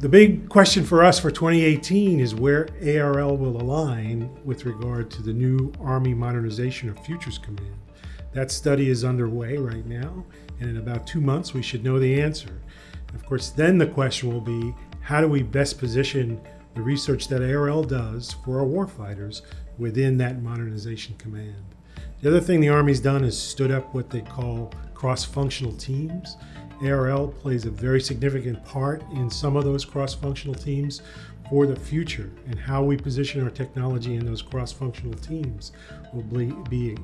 the big question for us for 2018 is where ARL will align with regard to the new Army Modernization of Futures Command. That study is underway right now, and in about two months we should know the answer. Of course, then the question will be, how do we best position the research that ARL does for our warfighters within that modernization command? The other thing the Army's done is stood up what they call cross-functional teams. ARL plays a very significant part in some of those cross-functional teams for the future and how we position our technology in those cross-functional teams will be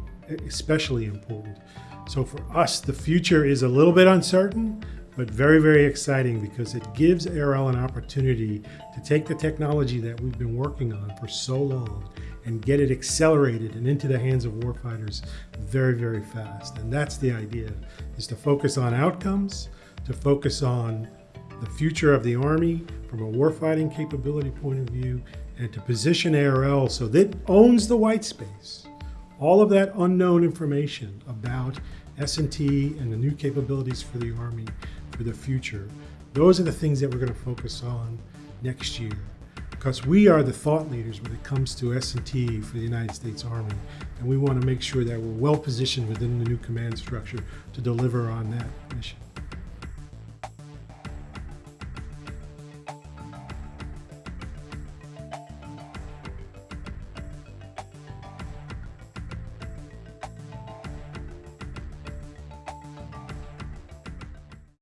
especially important. So for us, the future is a little bit uncertain, but very, very exciting because it gives ARL an opportunity to take the technology that we've been working on for so long and get it accelerated and into the hands of warfighters very, very fast. And that's the idea, is to focus on outcomes, to focus on the future of the Army from a warfighting capability point of view, and to position ARL so that it owns the white space. All of that unknown information about S&T and the new capabilities for the Army for the future, those are the things that we're going to focus on next year because we are the thought leaders when it comes to S&T for the United States Army. And we want to make sure that we're well positioned within the new command structure to deliver on that mission.